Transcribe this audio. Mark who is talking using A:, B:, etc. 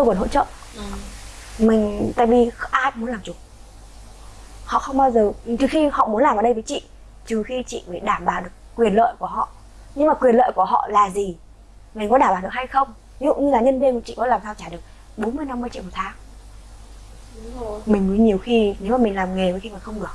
A: tôi vẫn hỗ trợ.
B: Ừ.
A: mình tại vì ai cũng muốn làm chủ. Họ không bao giờ trừ khi họ muốn làm ở đây với chị trừ khi chị phải đảm bảo được quyền lợi của họ. Nhưng mà quyền lợi của họ là gì? Mình có đảm bảo được hay không? Ví dụ như là nhân viên của chị có làm sao trả được 40 50 triệu một tháng.
B: Đúng rồi.
A: Mình mới nhiều khi nếu mà mình làm nghề với khi mà không được.